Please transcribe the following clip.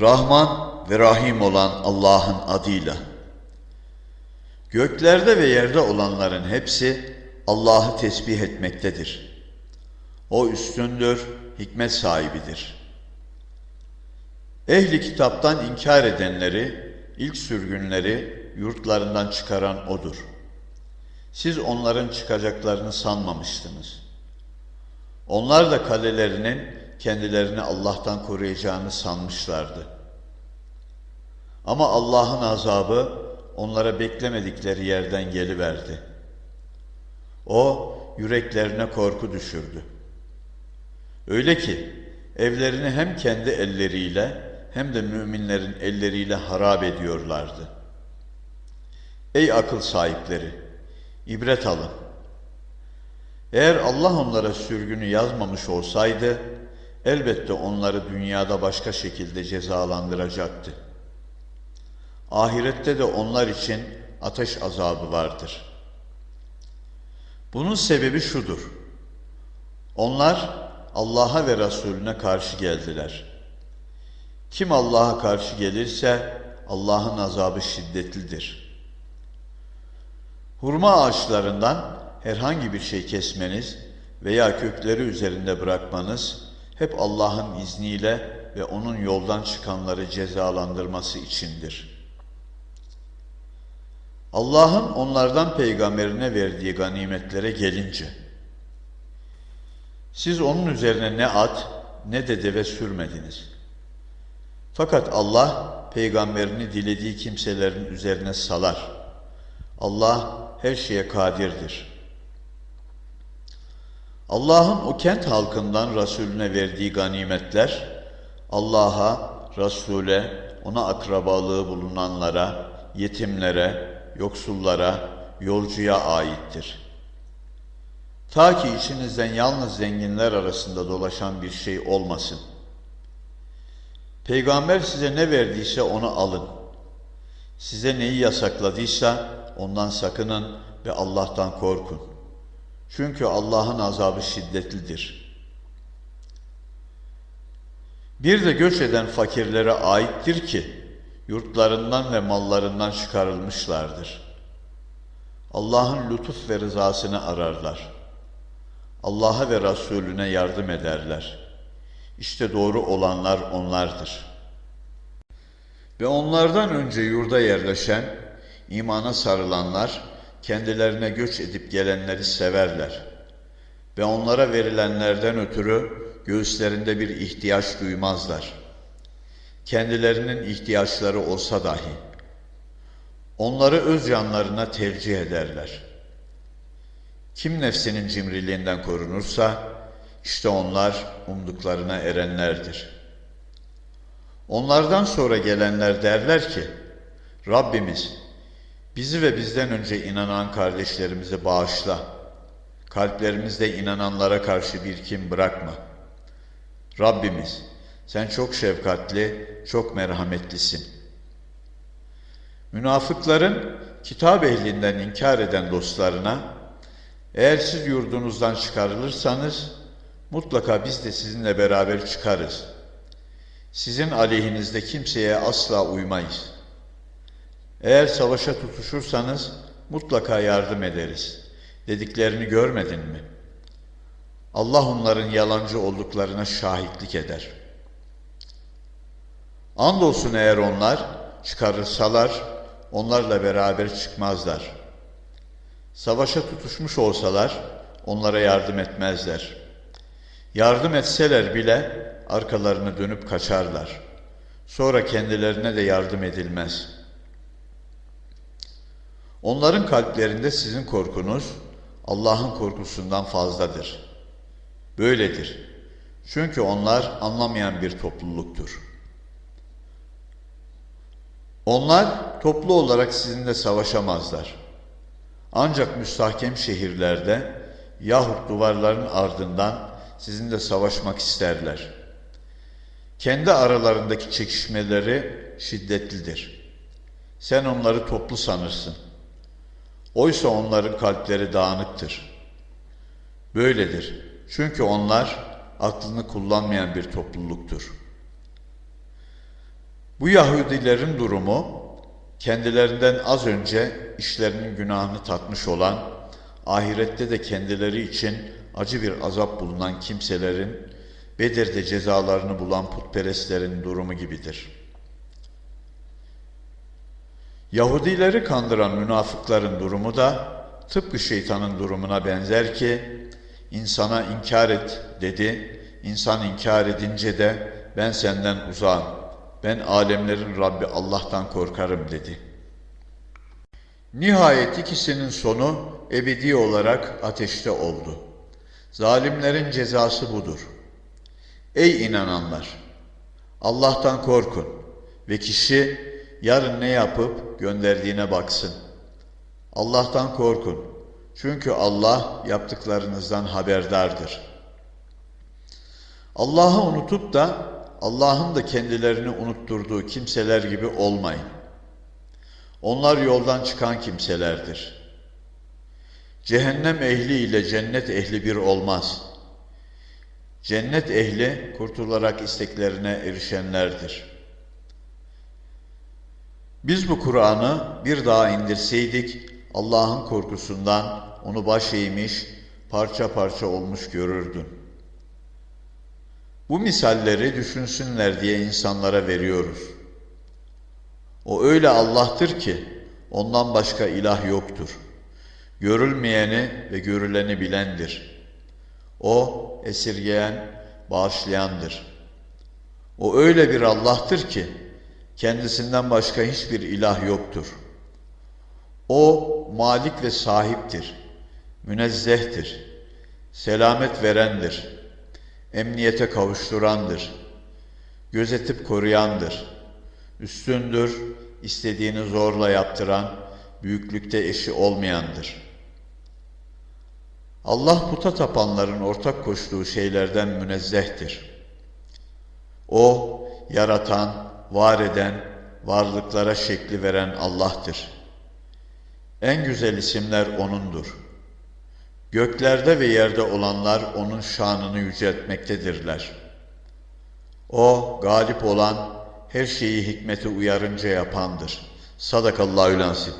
Rahman ve Rahim olan Allah'ın adıyla. Göklerde ve yerde olanların hepsi Allah'ı tesbih etmektedir. O üstündür, hikmet sahibidir. Ehli kitaptan inkar edenleri, ilk sürgünleri yurtlarından çıkaran O'dur. Siz onların çıkacaklarını sanmamıştınız. Onlar da kalelerinin kendilerini Allah'tan koruyacağını sanmışlardı. Ama Allah'ın azabı onlara beklemedikleri yerden geliverdi. O yüreklerine korku düşürdü. Öyle ki evlerini hem kendi elleriyle hem de müminlerin elleriyle harap ediyorlardı. Ey akıl sahipleri! ibret alın. Eğer Allah onlara sürgünü yazmamış olsaydı, elbette onları dünyada başka şekilde cezalandıracaktı. Ahirette de onlar için ateş azabı vardır. Bunun sebebi şudur. Onlar Allah'a ve Resulüne karşı geldiler. Kim Allah'a karşı gelirse Allah'ın azabı şiddetlidir. Hurma ağaçlarından herhangi bir şey kesmeniz veya kökleri üzerinde bırakmanız hep Allah'ın izniyle ve onun yoldan çıkanları cezalandırması içindir. Allah'ın onlardan peygamberine verdiği ganimetlere gelince, siz onun üzerine ne at ne de deve sürmediniz. Fakat Allah peygamberini dilediği kimselerin üzerine salar. Allah her şeye kadirdir. Allah'ın o kent halkından Resulüne verdiği ganimetler, Allah'a, Resul'e, ona akrabalığı bulunanlara, yetimlere, yoksullara, yolcuya aittir. Ta ki içinizden yalnız zenginler arasında dolaşan bir şey olmasın. Peygamber size ne verdiyse onu alın. Size neyi yasakladıysa ondan sakının ve Allah'tan korkun. Çünkü Allah'ın azabı şiddetlidir. Bir de göç eden fakirlere aittir ki, yurtlarından ve mallarından çıkarılmışlardır. Allah'ın lütuf ve rızasını ararlar. Allah'a ve Resulüne yardım ederler. İşte doğru olanlar onlardır. Ve onlardan önce yurda yerleşen, imana sarılanlar, kendilerine göç edip gelenleri severler. Ve onlara verilenlerden ötürü göğüslerinde bir ihtiyaç duymazlar. Kendilerinin ihtiyaçları olsa dahi. Onları öz yanlarına tercih ederler. Kim nefsinin cimriliğinden korunursa, işte onlar umduklarına erenlerdir. Onlardan sonra gelenler derler ki, Rabbimiz bizi ve bizden önce inanan kardeşlerimizi bağışla. Kalplerimizde inananlara karşı bir kim bırakma. Rabbimiz sen çok şefkatli, çok merhametlisin. Münafıkların kitap ehlinden inkar eden dostlarına, eğer siz yurdunuzdan çıkarılırsanız, mutlaka biz de sizinle beraber çıkarız. Sizin aleyhinizde kimseye asla uymayız. Eğer savaşa tutuşursanız, mutlaka yardım ederiz. Dediklerini görmedin mi? Allah onların yalancı olduklarına şahitlik eder. Andolsun eğer onlar çıkarırsalar, onlarla beraber çıkmazlar. Savaşa tutuşmuş olsalar, onlara yardım etmezler. Yardım etseler bile arkalarını dönüp kaçarlar. Sonra kendilerine de yardım edilmez. Onların kalplerinde sizin korkunuz Allah'ın korkusundan fazladır. Böyledir. Çünkü onlar anlamayan bir topluluktur. Onlar toplu olarak sizinle savaşamazlar. Ancak müstahkem şehirlerde yahut duvarların ardından sizinle savaşmak isterler. Kendi aralarındaki çekişmeleri şiddetlidir. Sen onları toplu sanırsın. Oysa onların kalpleri dağınıktır. Böyledir. Çünkü onlar aklını kullanmayan bir topluluktur. Bu Yahudilerin durumu kendilerinden az önce işlerinin günahını tatmış olan, ahirette de kendileri için acı bir azap bulunan kimselerin Bedir'de cezalarını bulan putperestlerin durumu gibidir. Yahudileri kandıran münafıkların durumu da tıpkı şeytanın durumuna benzer ki insana inkar et dedi. İnsan inkar edince de ben senden uzağım. Ben alemlerin Rabbi Allah'tan korkarım dedi. Nihayet ikisinin sonu ebedi olarak ateşte oldu. Zalimlerin cezası budur. Ey inananlar! Allah'tan korkun ve kişi yarın ne yapıp gönderdiğine baksın. Allah'tan korkun. Çünkü Allah yaptıklarınızdan haberdardır. Allah'ı unutup da Allah'ın da kendilerini unutturduğu kimseler gibi olmayın. Onlar yoldan çıkan kimselerdir. Cehennem ehli ile cennet ehli bir olmaz. Cennet ehli kurtularak isteklerine erişenlerdir. Biz bu Kur'an'ı bir daha indirseydik Allah'ın korkusundan onu baş eğmiş, parça parça olmuş görürdün. Bu misalleri düşünsünler diye insanlara veriyoruz. O öyle Allah'tır ki ondan başka ilah yoktur. Görülmeyeni ve görüleni bilendir. O esirgeyen, bağışlayandır. O öyle bir Allah'tır ki kendisinden başka hiçbir ilah yoktur. O malik ve sahiptir. Münezzehtir. Selamet verendir. Emniyete kavuşturandır. Gözetip koruyandır. Üstündür, istediğini zorla yaptıran, büyüklükte eşi olmayandır. Allah puta tapanların ortak koştuğu şeylerden münezzehtir. O, yaratan, var eden, varlıklara şekli veren Allah'tır. En güzel isimler O'nundur. Göklerde ve yerde olanlar O'nun şanını yüceltmektedirler. O, galip olan, her şeyi hikmeti uyarınca yapandır. Sadakallahü lansim.